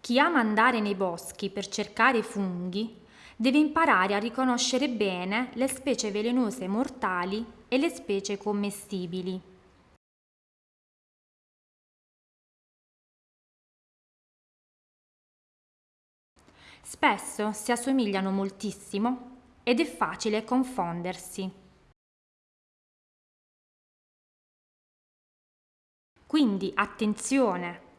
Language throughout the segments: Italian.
Chi ama andare nei boschi per cercare funghi deve imparare a riconoscere bene le specie velenose mortali e le specie commestibili. Spesso si assomigliano moltissimo ed è facile confondersi. Quindi attenzione!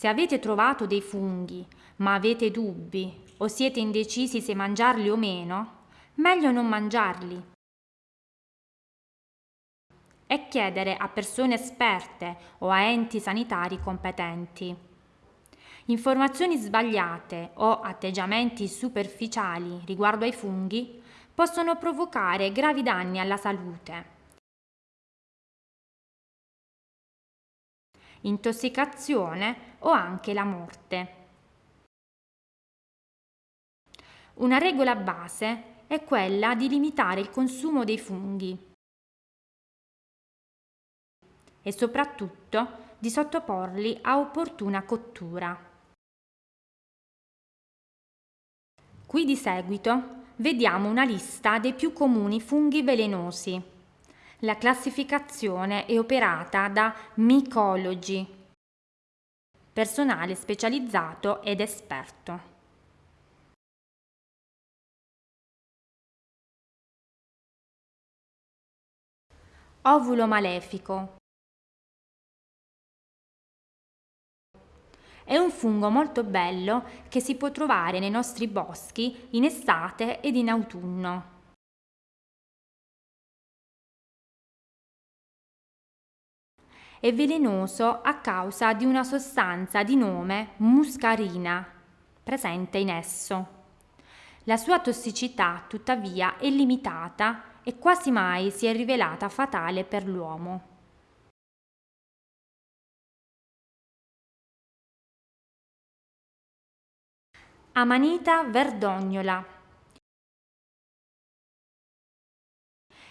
Se avete trovato dei funghi, ma avete dubbi o siete indecisi se mangiarli o meno, meglio non mangiarli. E chiedere a persone esperte o a enti sanitari competenti. Informazioni sbagliate o atteggiamenti superficiali riguardo ai funghi possono provocare gravi danni alla salute. Intossicazione o anche la morte. Una regola base è quella di limitare il consumo dei funghi e soprattutto di sottoporli a opportuna cottura. Qui di seguito vediamo una lista dei più comuni funghi velenosi. La classificazione è operata da Mycology, personale specializzato ed esperto. Ovulo malefico È un fungo molto bello che si può trovare nei nostri boschi in estate ed in autunno. È velenoso a causa di una sostanza di nome muscarina presente in esso. La sua tossicità, tuttavia, è limitata e quasi mai si è rivelata fatale per l'uomo. Amanita verdognola.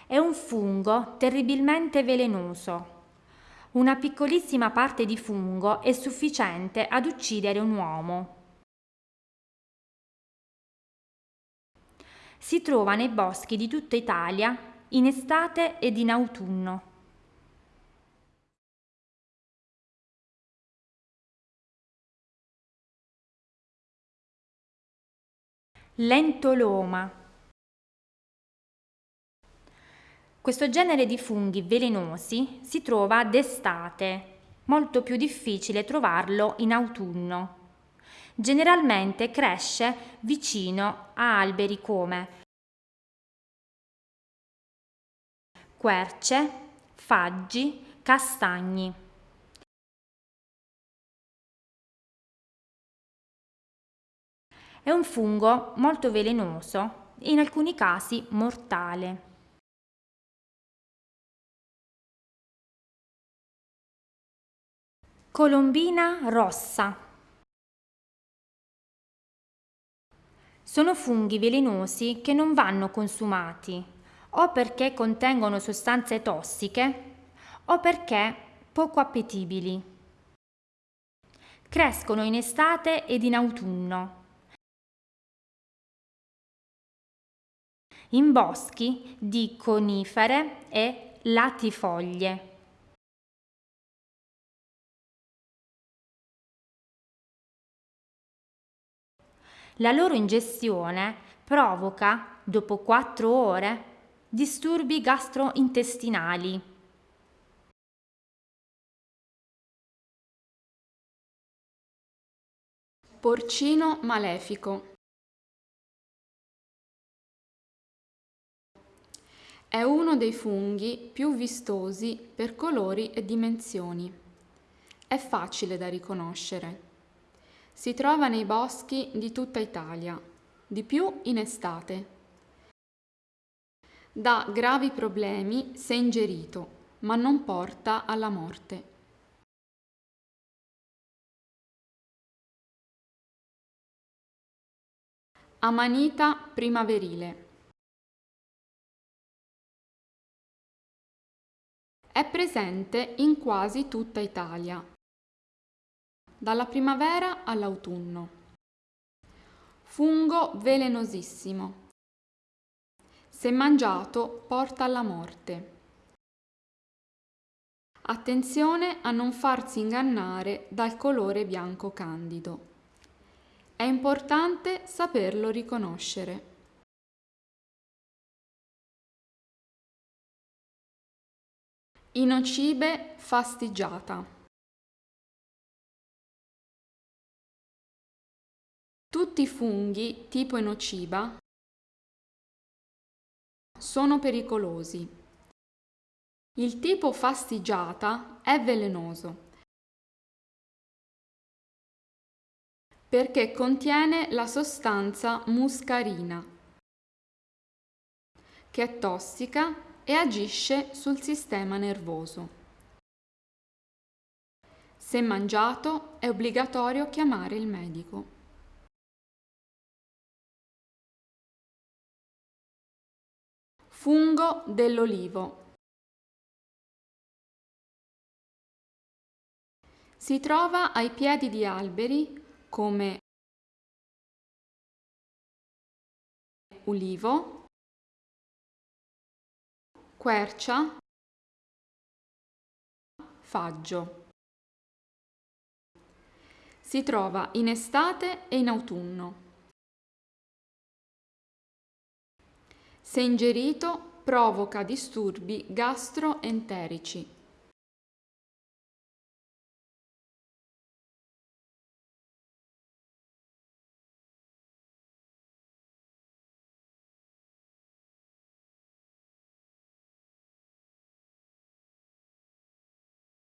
È un fungo terribilmente velenoso. Una piccolissima parte di fungo è sufficiente ad uccidere un uomo. Si trova nei boschi di tutta Italia in estate ed in autunno. Lentoloma. Questo genere di funghi velenosi si trova d'estate, molto più difficile trovarlo in autunno. Generalmente cresce vicino a alberi come querce, faggi, castagni. È un fungo molto velenoso e in alcuni casi mortale. Colombina rossa. Sono funghi velenosi che non vanno consumati o perché contengono sostanze tossiche o perché poco appetibili. Crescono in estate ed in autunno in boschi di conifere e latifoglie. La loro ingestione provoca, dopo 4 ore, disturbi gastrointestinali. Porcino malefico È uno dei funghi più vistosi per colori e dimensioni. È facile da riconoscere. Si trova nei boschi di tutta Italia, di più in estate. Dà gravi problemi se ingerito, ma non porta alla morte. Amanita primaverile È presente in quasi tutta Italia. Dalla primavera all'autunno. Fungo velenosissimo. Se mangiato porta alla morte. Attenzione a non farsi ingannare dal colore bianco candido. È importante saperlo riconoscere. Inocibe fastigiata. Tutti i funghi tipo enociba sono pericolosi. Il tipo fastigiata è velenoso perché contiene la sostanza muscarina che è tossica e agisce sul sistema nervoso. Se mangiato è obbligatorio chiamare il medico. Fungo dell'olivo. Si trova ai piedi di alberi come ulivo, quercia, faggio. Si trova in estate e in autunno. Se ingerito provoca disturbi gastroenterici.